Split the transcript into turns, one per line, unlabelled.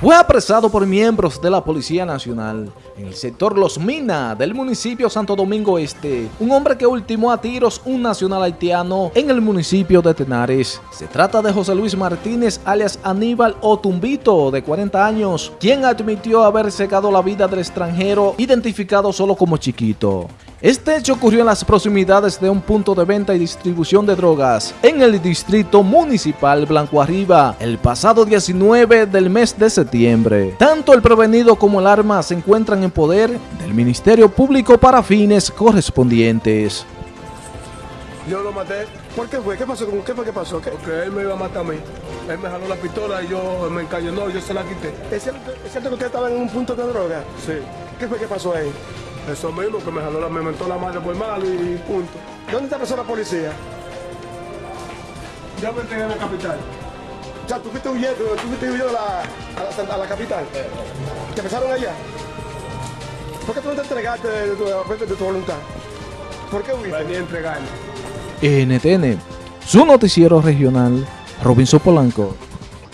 fue apresado por miembros de la Policía Nacional en el sector Los Minas del municipio Santo Domingo Este, un hombre que ultimó a tiros un nacional haitiano en el municipio de Tenares. Se trata de José Luis Martínez alias Aníbal Otumbito, de 40 años, quien admitió haber secado la vida del extranjero identificado solo como Chiquito. Este hecho ocurrió en las proximidades de un punto de venta y distribución de drogas en el distrito municipal Blanco Arriba el pasado 19 del mes de septiembre. Tanto el prevenido como el arma se encuentran en poder del Ministerio Público para fines correspondientes.
Yo lo maté.
¿Por qué fue? ¿Qué pasó? ¿Qué fue que pasó? ¿Qué?
Porque él me iba a matar a mí. Él me jaló la pistola y yo me encañonó, yo se la quité.
¿Es cierto, ¿Es cierto que usted estaba en un punto de droga?
Sí.
¿Qué fue que pasó ahí?
Eso mismo, que me jaló la, me mentó la madre por mal y punto.
¿Dónde está pasó la policía?
Ya me entregué en la capital.
O sea, tú fuiste huyendo, tú fuiste huyendo a la, a la, a la capital. ¿Te empezaron allá? ¿Por qué tú no te entregaste de tu, de tu voluntad? ¿Por qué huiste?
Vení a entregarme.
NTN, su noticiero regional, Robinson Polanco.